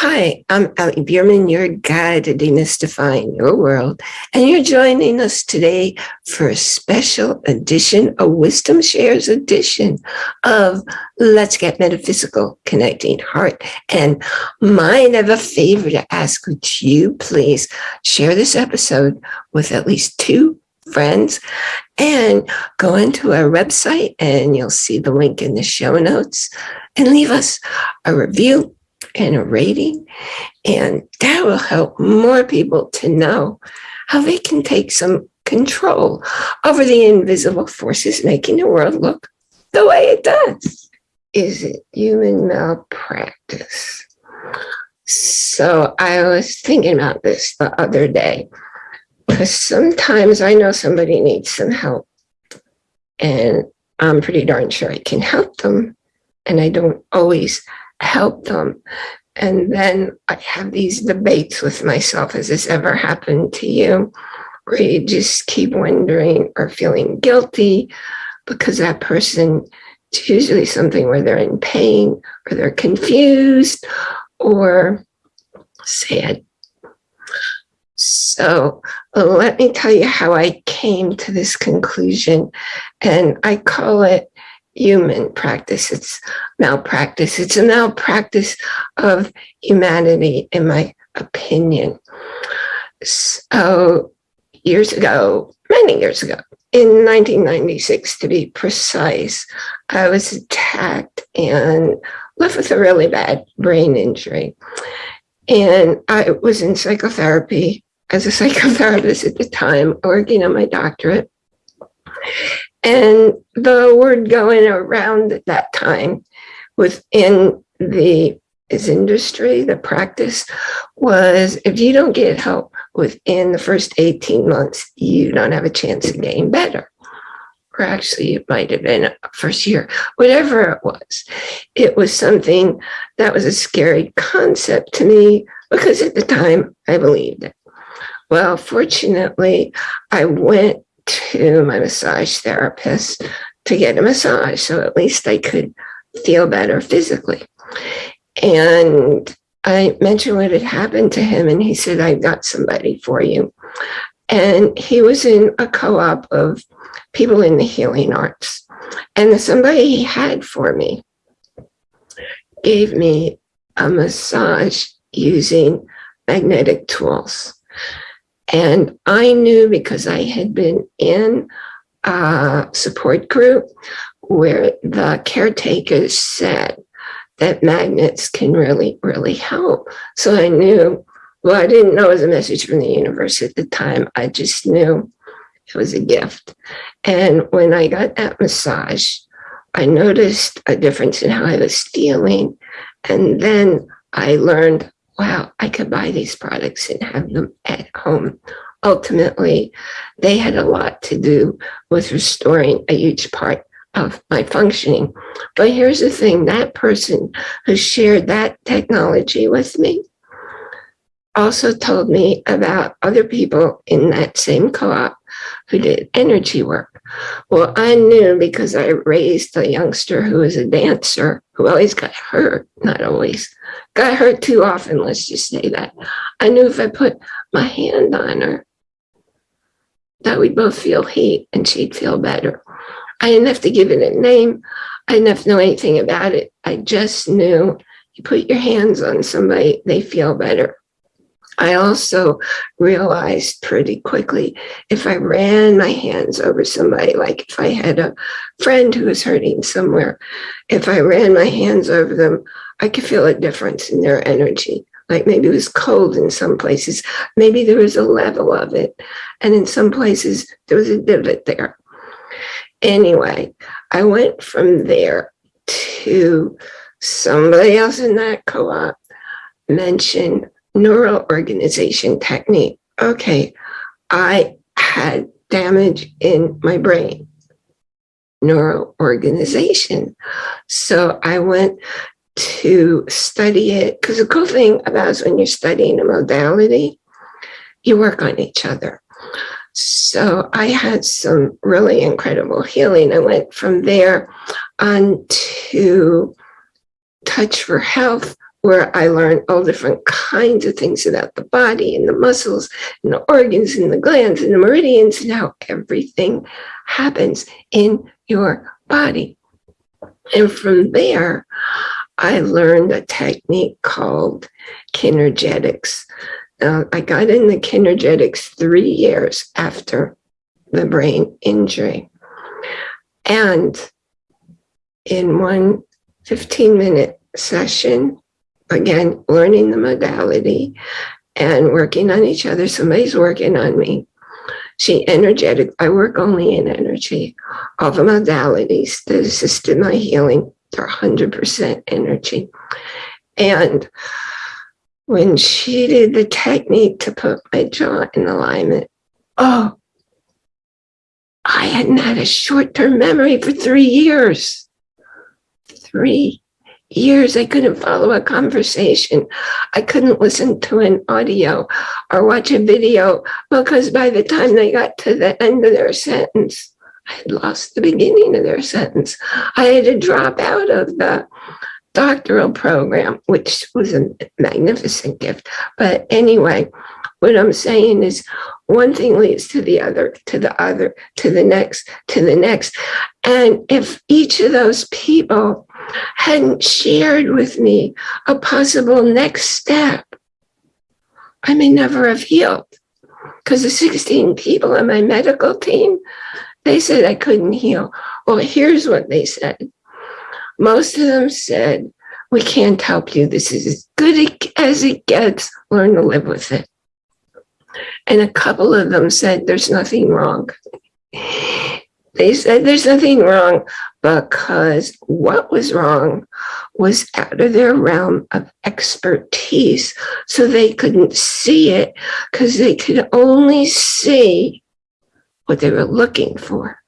Hi, I'm Ali Bierman, your guide to demystifying your world, and you're joining us today for a special edition, a Wisdom Shares edition of Let's Get Metaphysical, Connecting Heart and Mind. I have a favor to ask. Would you please share this episode with at least two friends and go into our website and you'll see the link in the show notes and leave us a review and a rating. And that will help more people to know how they can take some control over the invisible forces making the world look the way it does. Is it human malpractice? So I was thinking about this the other day because sometimes I know somebody needs some help and I'm pretty darn sure I can help them. And I don't always help them. And then I have these debates with myself. Has this ever happened to you? Where you just keep wondering or feeling guilty because that person, it's usually something where they're in pain or they're confused or sad. So let me tell you how I came to this conclusion. And I call it human practice. It's malpractice. It's a malpractice of humanity, in my opinion. So years ago, many years ago, in 1996 to be precise, I was attacked and left with a really bad brain injury. And I was in psychotherapy as a psychotherapist at the time, working on my doctorate. And the word going around at that time within the this industry, the practice was if you don't get help within the first 18 months, you don't have a chance of getting better. Or actually, it might have been first year, whatever it was. It was something that was a scary concept to me because at the time I believed it. Well, fortunately, I went to my massage therapist to get a massage. So at least I could feel better physically. And I mentioned what had happened to him, and he said, I've got somebody for you. And he was in a co op of people in the healing arts. And the somebody he had for me gave me a massage using magnetic tools. And I knew because I had been in a support group where the caretakers said that magnets can really, really help. So I knew, well, I didn't know it was a message from the universe at the time. I just knew it was a gift. And when I got that massage, I noticed a difference in how I was feeling. And then I learned wow, I could buy these products and have them at home. Ultimately, they had a lot to do with restoring a huge part of my functioning. But here's the thing, that person who shared that technology with me also told me about other people in that same co-op who did energy work. Well, I knew because I raised a youngster who was a dancer who always got hurt, not always, got hurt too often, let's just say that. I knew if I put my hand on her, that we'd both feel heat and she'd feel better. I didn't have to give it a name. I didn't have to know anything about it. I just knew you put your hands on somebody, they feel better. I also realized pretty quickly if I ran my hands over somebody, like if I had a friend who was hurting somewhere, if I ran my hands over them, I could feel a difference in their energy. Like maybe it was cold in some places, maybe there was a level of it. And in some places, there was a divot there. Anyway, I went from there to somebody else in that co op mentioned neural organization technique. Okay, I had damage in my brain, neural organization. So I went to study it because the cool thing about is when you're studying a modality, you work on each other. So I had some really incredible healing. I went from there on to Touch for Health, where I learned all different kinds of things about the body and the muscles and the organs and the glands and the meridians and how everything happens in your body. And from there, I learned a technique called kinergetics. Uh, I got into kinergetics three years after the brain injury. And in one 15 minute session, again, learning the modality and working on each other. Somebody's working on me. She energetic. I work only in energy. All the modalities that assisted my healing, they're 100% energy. And when she did the technique to put my jaw in alignment, oh, I hadn't had a short-term memory for three years. Three years I couldn't follow a conversation. I couldn't listen to an audio or watch a video because by the time they got to the end of their sentence, I had lost the beginning of their sentence. I had to drop out of the doctoral program, which was a magnificent gift. But anyway, what I'm saying is one thing leads to the other, to the other, to the next, to the next. And if each of those people hadn't shared with me a possible next step, I may never have healed. Because the 16 people on my medical team, they said I couldn't heal. Well, here's what they said. Most of them said, we can't help you. This is as good as it gets. Learn to live with it. And a couple of them said, there's nothing wrong. They said there's nothing wrong because what was wrong was out of their realm of expertise. So they couldn't see it because they could only see what they were looking for.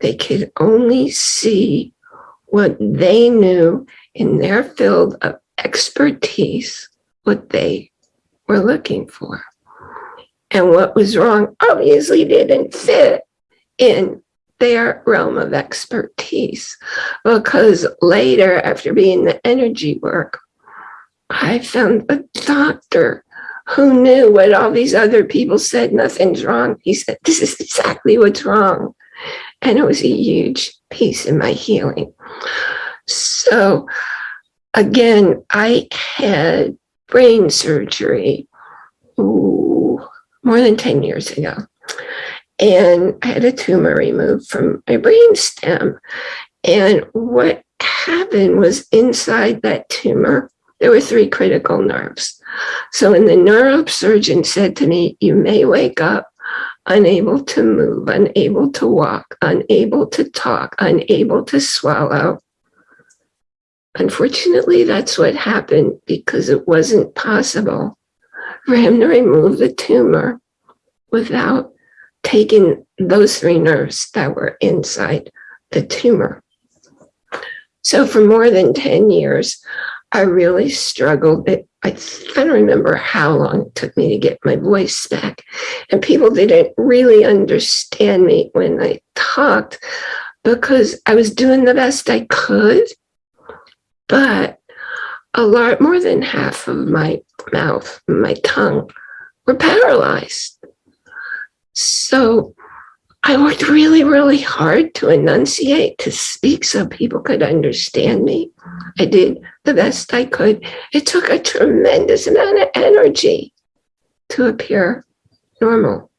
They could only see what they knew in their field of expertise, what they were looking for and what was wrong obviously didn't fit in their realm of expertise. Because later after being the energy work i found a doctor who knew what all these other people said nothing's wrong. He said this is exactly what's wrong. And it was a huge piece in my healing. So again i had brain surgery. Ooh, more than 10 years ago. And I had a tumor removed from my brain stem. And what happened was inside that tumor, there were three critical nerves. So when the neurosurgeon said to me, you may wake up unable to move, unable to walk, unable to talk, unable to swallow. Unfortunately, that's what happened because it wasn't possible for him to remove the tumor without taking those three nerves that were inside the tumor. So for more than 10 years, I really struggled. It, I, I don't remember how long it took me to get my voice back. And people didn't really understand me when I talked because I was doing the best I could. But a lot more than half of my mouth, my tongue were paralyzed. So I worked really, really hard to enunciate, to speak so people could understand me. I did the best I could. It took a tremendous amount of energy to appear normal.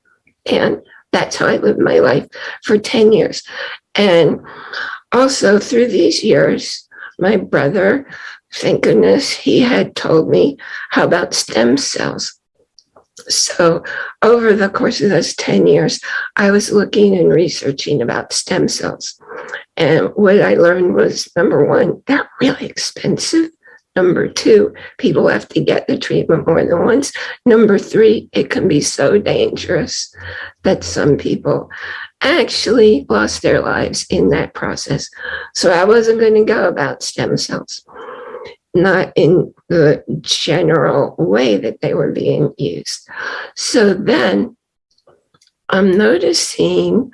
And that's how I lived my life for 10 years. And also through these years, my brother thank goodness he had told me how about stem cells. So over the course of those 10 years, I was looking and researching about stem cells. And what I learned was number one, they're really expensive. Number two, people have to get the treatment more than once. Number three, it can be so dangerous that some people actually lost their lives in that process. So I wasn't going to go about stem cells not in the general way that they were being used. So then I'm noticing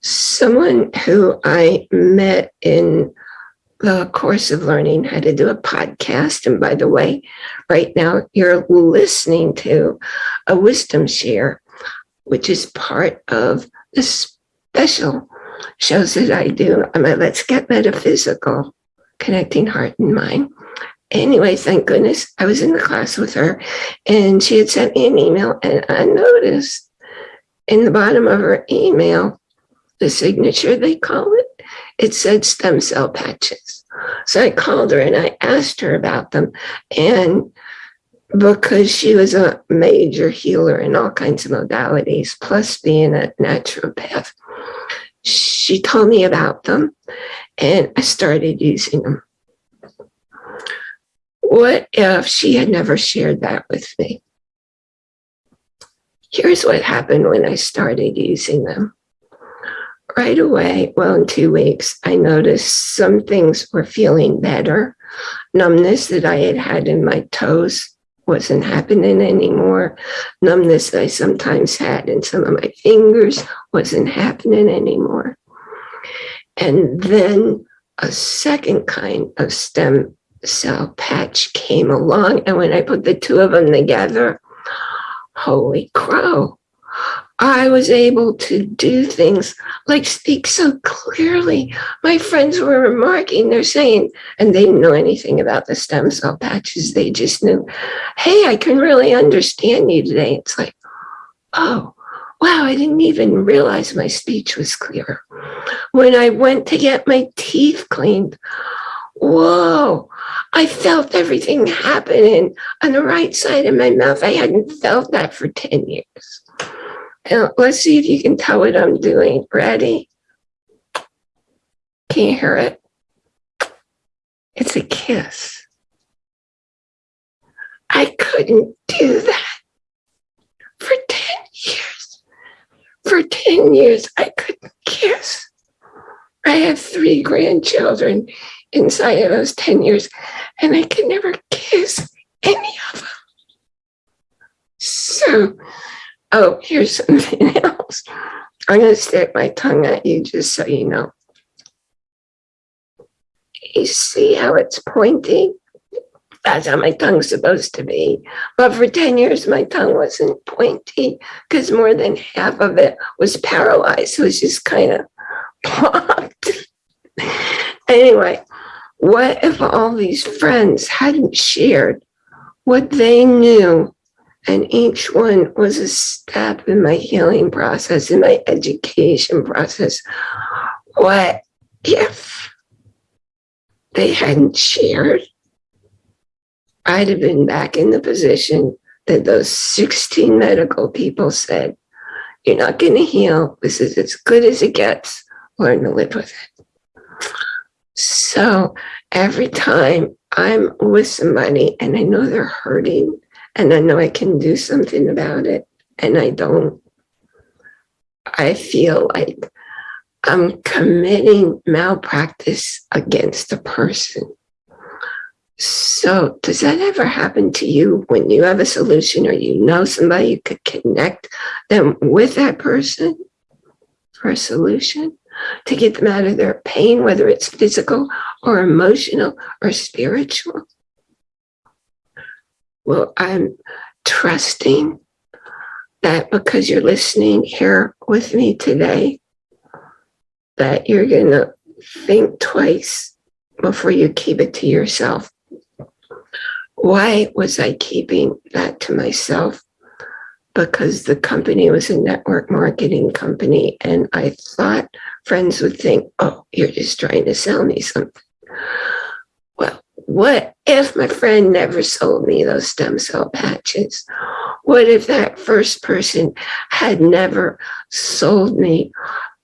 someone who I met in the course of learning how to do a podcast. And by the way, right now you're listening to a wisdom share, which is part of the special shows that I do. I'm a Let's Get Metaphysical, connecting heart and mind. Anyway, thank goodness I was in the class with her and she had sent me an email and I noticed in the bottom of her email, the signature they call it, it said stem cell patches. So I called her and I asked her about them. And because she was a major healer in all kinds of modalities, plus being a naturopath, she told me about them and I started using them. What if she had never shared that with me? Here's what happened when I started using them right away, well, in two weeks, I noticed some things were feeling better. Numbness that I had had in my toes wasn't happening anymore. Numbness that I sometimes had in some of my fingers wasn't happening anymore. And then a second kind of stem cell patch came along. And when I put the two of them together, holy crow, I was able to do things like speak so clearly. My friends were remarking, they're saying, and they didn't know anything about the stem cell patches. They just knew, hey, I can really understand you today. It's like, oh, wow, I didn't even realize my speech was clear. When I went to get my teeth cleaned, whoa, I felt everything happening on the right side of my mouth. I hadn't felt that for 10 years. And let's see if you can tell what I'm doing. Ready? Can you hear it? It's a kiss. I couldn't do that for 10 years. For 10 years, I couldn't kiss. I have three grandchildren inside of those 10 years, and I could never kiss any of them. So Oh, here's something else. I'm going to stick my tongue at you just so you know. You see how it's pointing? That's how my tongue's supposed to be. But for 10 years, my tongue wasn't pointy because more than half of it was paralyzed. It was just kind of anyway, what if all these friends hadn't shared what they knew and each one was a step in my healing process, in my education process. What if they hadn't shared? I'd have been back in the position that those 16 medical people said, you're not going to heal. This is as good as it gets. Learn to live with it. So every time I'm with somebody and I know they're hurting, and I know I can do something about it and I don't, I feel like I'm committing malpractice against a person. So does that ever happen to you when you have a solution or you know somebody you could connect them with that person for a solution to get them out of their pain, whether it's physical or emotional or spiritual? Well, I'm trusting that because you're listening here with me today, that you're going to think twice before you keep it to yourself. Why was I keeping that to myself? Because the company was a network marketing company and I thought friends would think, oh, you're just trying to sell me something. Well, what if my friend never sold me those stem cell patches? What if that first person had never sold me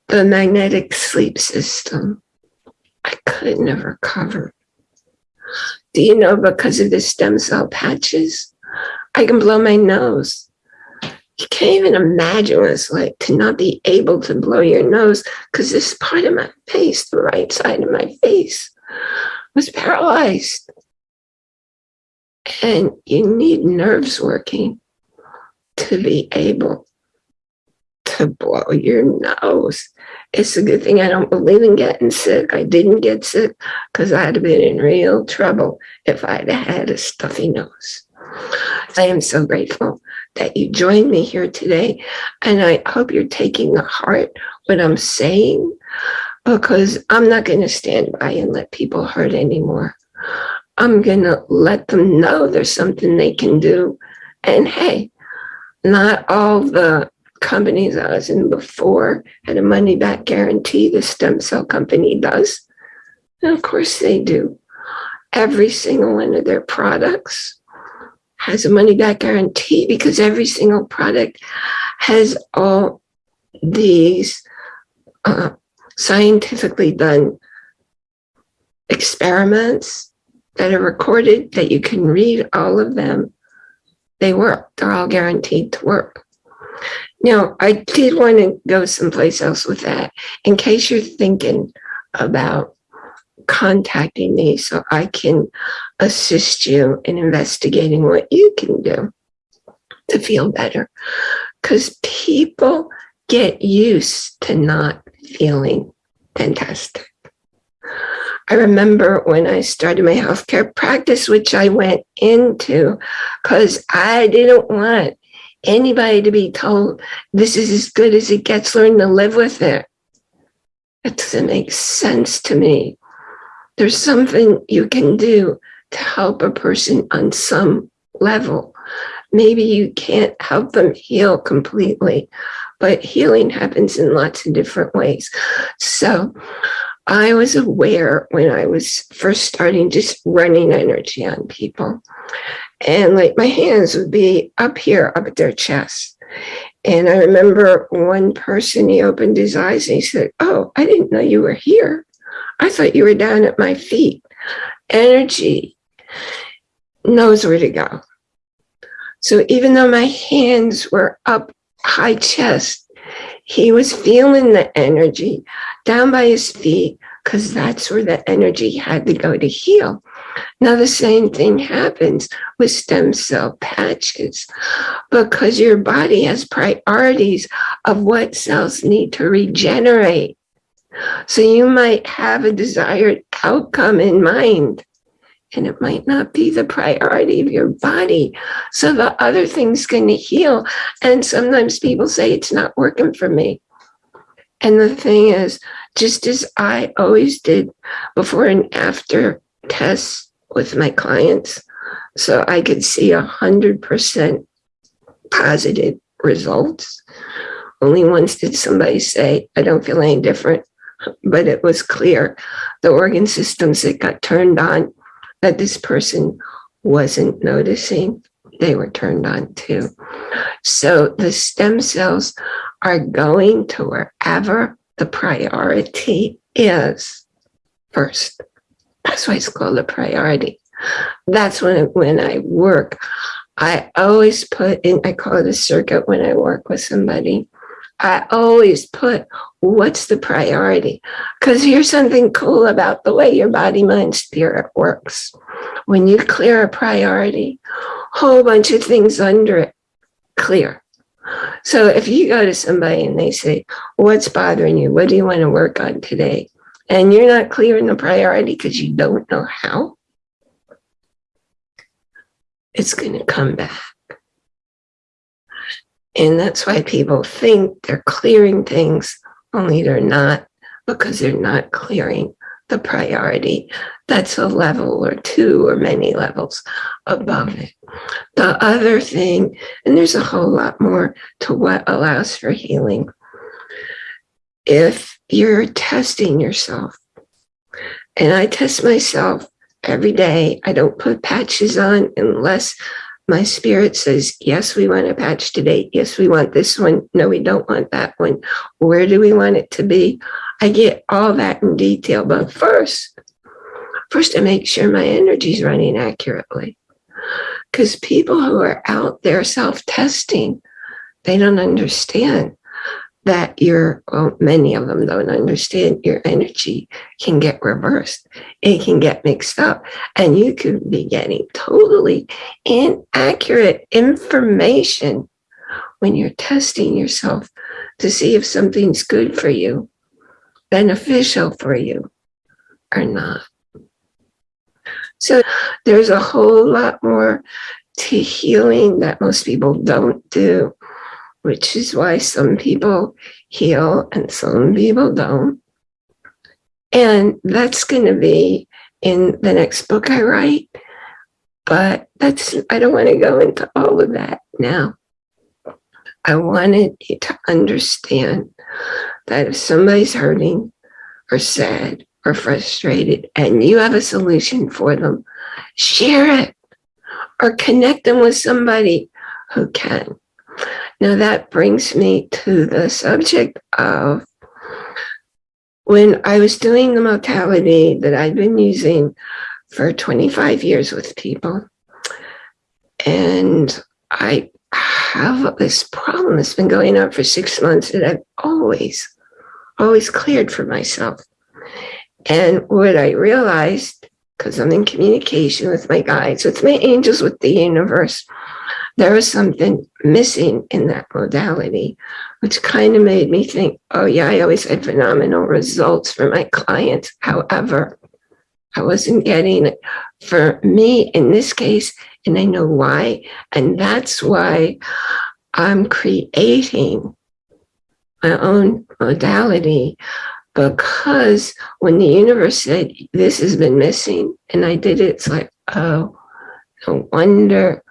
the magnetic sleep system? I couldn't have recovered. Do you know because of the stem cell patches, I can blow my nose. You can't even imagine what it's like to not be able to blow your nose because this part of my face, the right side of my face, was paralyzed. And you need nerves working to be able to blow your nose. It's a good thing I don't believe in getting sick. I didn't get sick because I'd have been in real trouble if I'd had a stuffy nose. I am so grateful that you joined me here today. And I hope you're taking to heart what I'm saying because I'm not going to stand by and let people hurt anymore. I'm going to let them know there's something they can do. And hey, not all the companies I was in before had a money back guarantee. The stem cell company does. And of course they do. Every single one of their products has a money back guarantee because every single product has all these uh, scientifically done experiments that are recorded that you can read all of them. They work. They're all guaranteed to work. Now, I did want to go someplace else with that in case you're thinking about contacting me so I can assist you in investigating what you can do to feel better. Because people get used to not feeling fantastic. I remember when I started my healthcare practice, which I went into because I didn't want anybody to be told this is as good as it gets, learn to live with it. It doesn't make sense to me. There's something you can do to help a person on some level. Maybe you can't help them heal completely, but healing happens in lots of different ways. So I was aware when I was first starting just running energy on people. And like my hands would be up here, up at their chest. And I remember one person, he opened his eyes and he said, oh, I didn't know you were here. I thought you were down at my feet. Energy knows where to go. So even though my hands were up high chest, he was feeling the energy down by his feet because that's where the energy had to go to heal. Now the same thing happens with stem cell patches because your body has priorities of what cells need to regenerate. So you might have a desired outcome in mind and it might not be the priority of your body. So the other thing's going to heal. And sometimes people say it's not working for me. And the thing is, just as I always did before and after tests with my clients, so I could see a hundred percent positive results. Only once did somebody say, I don't feel any different, but it was clear the organ systems that got turned on that this person wasn't noticing, they were turned on too. So the stem cells are going to wherever the priority is first. That's why it's called a priority. That's when, when I work. I always put in, I call it a circuit when I work with somebody. I always put what's the priority? Because here's something cool about the way your body, mind, spirit works. When you clear a priority, whole bunch of things under it clear. So if you go to somebody and they say, what's bothering you? What do you want to work on today? And you're not clearing the priority because you don't know how, it's going to come back. And that's why people think they're clearing things, only they're not, because they're not clearing the priority. That's a level or two or many levels above mm-hmm. it. The other thing, and there's a whole lot more to what allows for healing. If you're testing yourself, and I test myself every day, I don't put patches on unless my spirit says, yes, we want a patch today. Yes, we want this one. No, we don't want that one. Where do we want it to be? I get all that in detail, but first, first I make sure my energy is running accurately. Because people who are out there self-testing, they don't understand that your, well, many of them don't understand your energy can get reversed. It can get mixed up and you could be getting totally inaccurate information when you're testing yourself to see if something's good for you beneficial for you or not. So there's a whole lot more to healing that most people don't do, which is why some people heal and some people don't. And that's going to be in the next book I write. But that's, I don't want to go into all of that now. I wanted you to understand that if somebody's hurting or sad or frustrated and you have a solution for them, share it or connect them with somebody who can. Now that brings me to the subject of when I was doing the modality that I've been using for 25 years with people, and I have this problem that's been going on for six months that I've always, always cleared for myself. And what I realized, because I'm in communication with my guides, with my angels, with the universe, there was something missing in that modality, which kind of made me think, oh yeah, I always had phenomenal results for my clients. However, I wasn't getting it for me in this case, and I know why. And that's why I'm creating my own modality because when the universe said, this has been missing, and I did it, it's like, oh, no wonder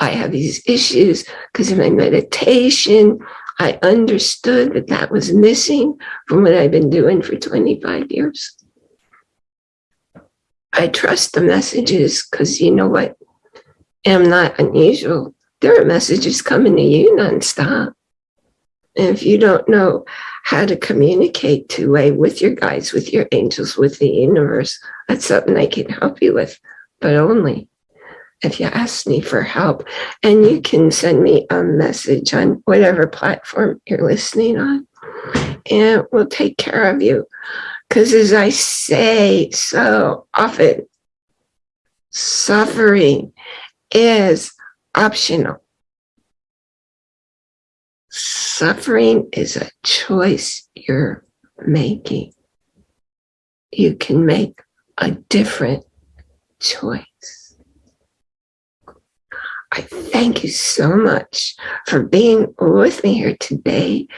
I have these issues because in my meditation, I understood that that was missing from what I've been doing for 25 years. I trust the messages because you know what? I'm not unusual. There are messages coming to you nonstop. And if you don't know how to communicate two-way with your guides, with your angels, with the universe, that's something I can help you with, but only if you ask me for help. And you can send me a message on whatever platform you're listening on, and we'll take care of you. Because as I say so often, suffering is optional. Suffering is a choice you're making. You can make a different choice. I thank you so much for being with me here today.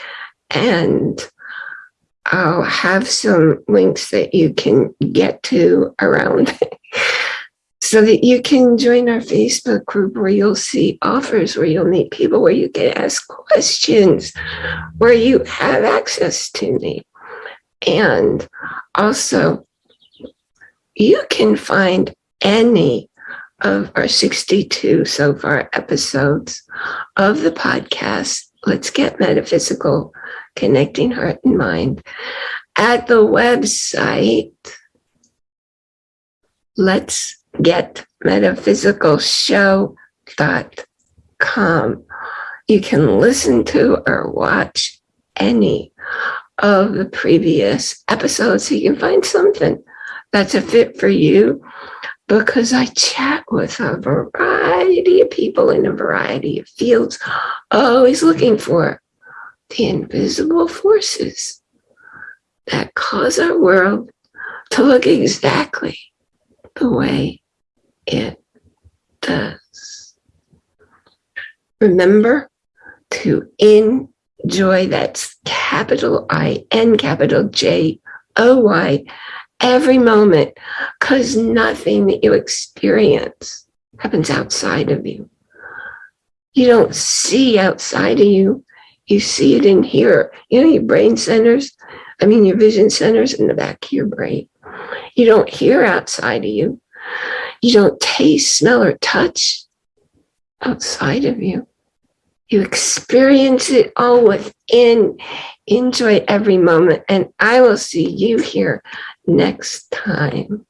And I'll have some links that you can get to around so that you can join our Facebook group where you'll see offers, where you'll meet people, where you can ask questions, where you have access to me. And also, you can find any of our 62 so far episodes of the podcast, Let's Get Metaphysical, Connecting Heart and Mind, at the website, Let's get metaphysicalshow.com. You can listen to or watch any of the previous episodes so you can find something that's a fit for you because I chat with a variety of people in a variety of fields, always looking for the invisible forces that cause our world to look exactly the way it does. Remember to enjoy that's capital I N capital J O Y every moment because nothing that you experience happens outside of you. You don't see outside of you. You see it in here. You know, your brain centers, I mean, your vision centers in the back of your brain. You don't hear outside of you. You don't taste, smell, or touch outside of you. You experience it all within. Enjoy every moment. And I will see you here next time.